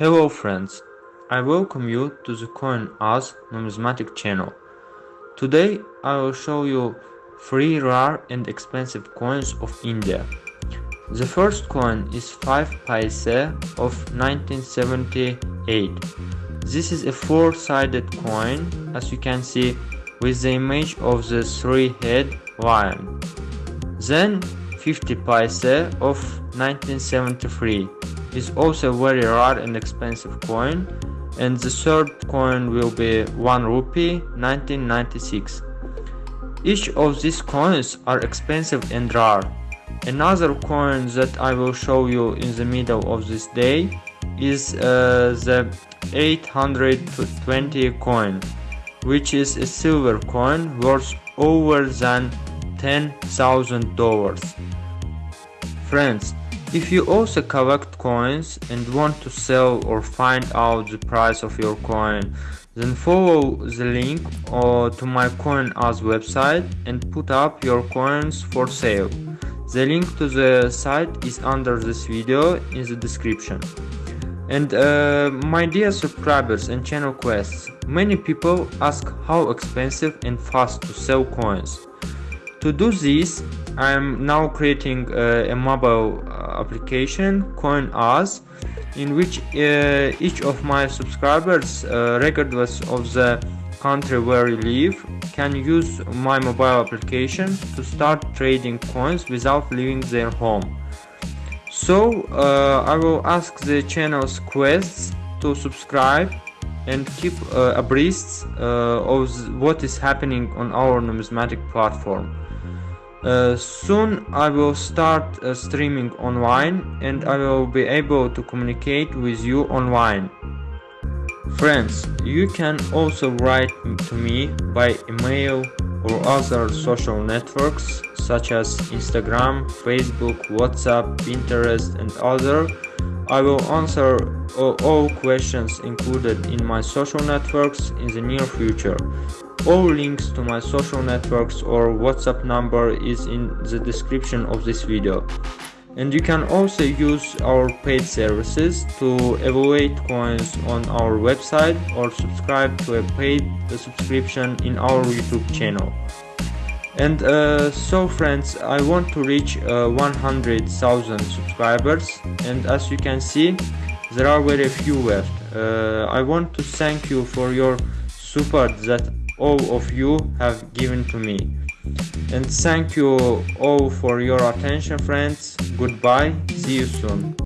Hello friends, I welcome you to the CoinOz numismatic channel. Today I will show you three rare and expensive coins of India. The first coin is 5 paise of 1978. This is a four-sided coin, as you can see, with the image of the three-head lion. Then 50 paise of 1973 is also a very rare and expensive coin and the third coin will be 1 rupee 1996. Each of these coins are expensive and rare. Another coin that I will show you in the middle of this day is uh, the 820 coin which is a silver coin worth over than $10,000. Friends, if you also collect coins and want to sell or find out the price of your coin, then follow the link uh, to my CoinOz website and put up your coins for sale. The link to the site is under this video in the description. And uh, my dear subscribers and channel quests, many people ask how expensive and fast to sell coins. To do this, I am now creating uh, a mobile uh, application, CoinOz, in which uh, each of my subscribers, uh, regardless of the country where you live, can use my mobile application to start trading coins without leaving their home. So uh, I will ask the channel's quests to subscribe and keep uh, abreast uh, of what is happening on our numismatic platform. Uh, soon I will start uh, streaming online and I will be able to communicate with you online. Friends, you can also write to me by email or other social networks such as Instagram, Facebook, WhatsApp, Pinterest and other. I will answer all questions included in my social networks in the near future. All links to my social networks or WhatsApp number is in the description of this video. And you can also use our paid services to evaluate coins on our website or subscribe to a paid subscription in our YouTube channel. And uh, so friends, I want to reach uh, 100,000 subscribers and as you can see, there are very few left. Uh, I want to thank you for your support that all of you have given to me. And thank you all for your attention friends. Goodbye. See you soon.